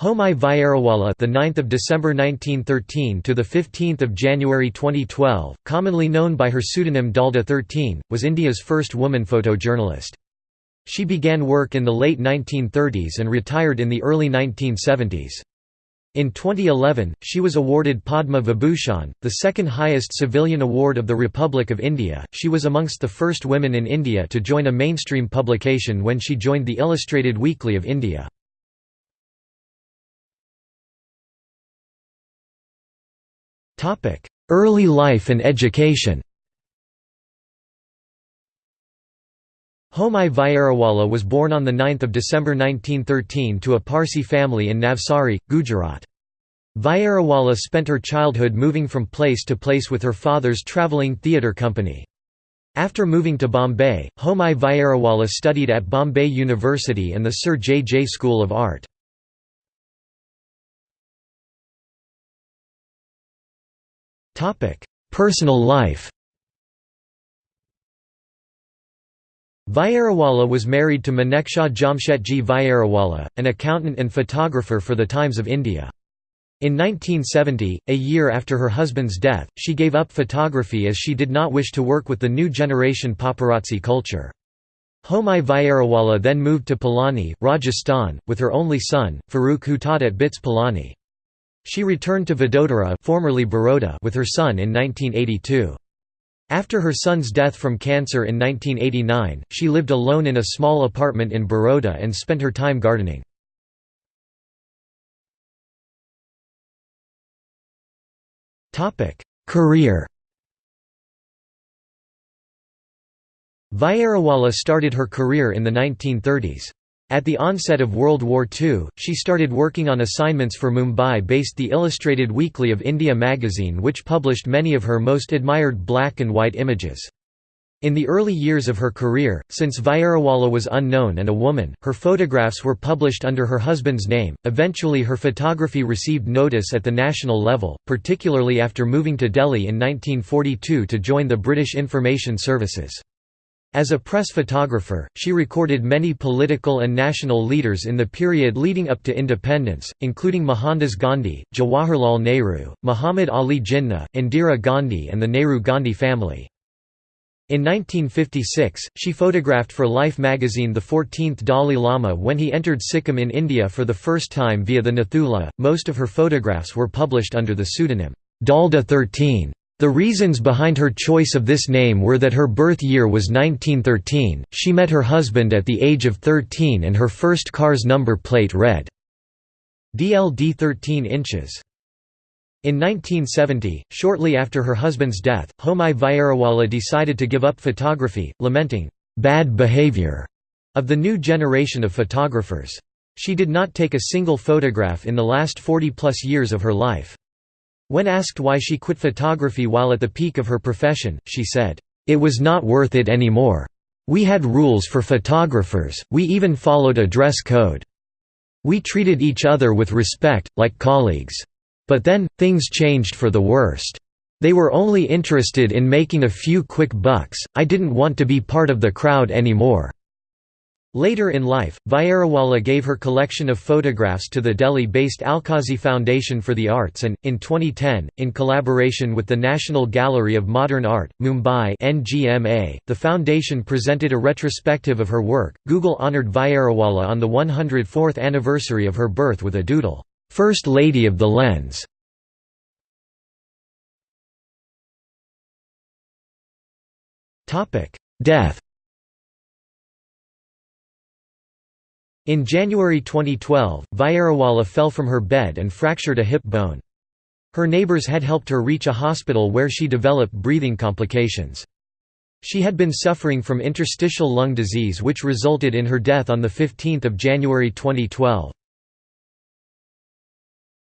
Homai Vyarawalla, the 9th of December 1913 to the 15th of January 2012, commonly known by her pseudonym Dalda 13, was India's first woman photojournalist. She began work in the late 1930s and retired in the early 1970s. In 2011, she was awarded Padma Vibhushan, the second highest civilian award of the Republic of India. She was amongst the first women in India to join a mainstream publication when she joined the Illustrated Weekly of India. Early life and education Homai Vyarawalla was born on 9 December 1913 to a Parsi family in Navsari, Gujarat. Vyarawalla spent her childhood moving from place to place with her father's travelling theatre company. After moving to Bombay, Homai Vyarawalla studied at Bombay University and the Sir J. J. School of Art. Personal life Vyarawalla was married to Manekshaw Jamshetji Vyarawalla, an accountant and photographer for the Times of India. In 1970, a year after her husband's death, she gave up photography as she did not wish to work with the new generation paparazzi culture. Homai Vyarawalla then moved to Pilani, Rajasthan, with her only son, Farooq who taught at BITS Pilani. She returned to Vadodara formerly Baroda with her son in 1982. After her son's death from cancer in 1989, she lived alone in a small apartment in Baroda and spent her time gardening. Career Vyarawalla started her career in the 1930s. At the onset of World War II, she started working on assignments for Mumbai-based The Illustrated Weekly of India magazine which published many of her most admired black and white images. In the early years of her career, since Vyarawalla was unknown and a woman, her photographs were published under her husband's name. Eventually, her photography received notice at the national level, particularly after moving to Delhi in 1942 to join the British Information Services. As a press photographer, she recorded many political and national leaders in the period leading up to independence, including Mohandas Gandhi, Jawaharlal Nehru, Muhammad Ali Jinnah, Indira Gandhi and the Nehru-Gandhi family. In 1956, she photographed for Life magazine the 14th Dalai Lama when he entered Sikkim in India for the first time via the Nathula. Most of her photographs were published under the pseudonym Dalda 13. The reasons behind her choice of this name were that her birth year was 1913, she met her husband at the age of 13 and her first car's number plate read DLD 13 inches. In 1970, shortly after her husband's death, Homai Vyarawalla decided to give up photography, lamenting, "...bad behavior," of the new generation of photographers. She did not take a single photograph in the last 40-plus years of her life. When asked why she quit photography while at the peak of her profession, she said, "...it was not worth it anymore. We had rules for photographers, we even followed a dress code. We treated each other with respect, like colleagues. But then, things changed for the worst. They were only interested in making a few quick bucks, I didn't want to be part of the crowd anymore." Later in life, Vyarawalla gave her collection of photographs to the Delhi-based Alkazi Foundation for the Arts and, in 2010, in collaboration with the National Gallery of Modern Art, Mumbai NGMA, the foundation presented a retrospective of her work. Google honored Vyarawalla on the 104th anniversary of her birth with a doodle, First Lady of the Lens. Death In January 2012, Vyarawalla fell from her bed and fractured a hip bone. Her neighbors had helped her reach a hospital where she developed breathing complications. She had been suffering from interstitial lung disease which resulted in her death on 15 January 2012.